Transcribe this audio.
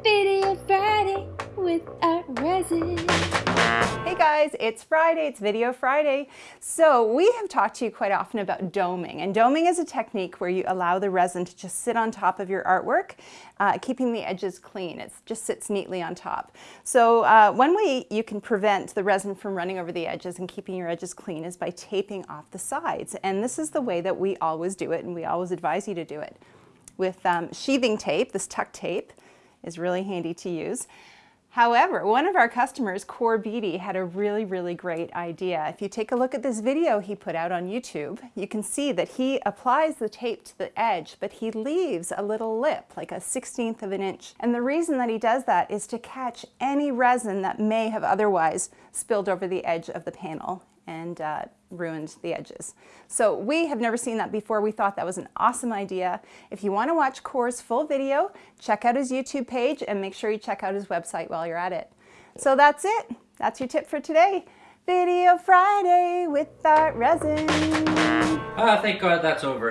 Video Friday with Art Resin. Hey guys, it's Friday, it's Video Friday. So we have talked to you quite often about doming, and doming is a technique where you allow the resin to just sit on top of your artwork, uh, keeping the edges clean. It just sits neatly on top. So uh, one way you can prevent the resin from running over the edges and keeping your edges clean is by taping off the sides. And this is the way that we always do it, and we always advise you to do it. With um, sheathing tape, this tuck tape, is really handy to use. However, one of our customers, Core Beatty, had a really, really great idea. If you take a look at this video he put out on YouTube, you can see that he applies the tape to the edge, but he leaves a little lip, like a 16th of an inch. And the reason that he does that is to catch any resin that may have otherwise spilled over the edge of the panel and uh, ruined the edges. So we have never seen that before. We thought that was an awesome idea. If you want to watch Core's full video, check out his YouTube page and make sure you check out his website while you're at it. So that's it. That's your tip for today. Video Friday with Art Resin. Ah, thank God that's over.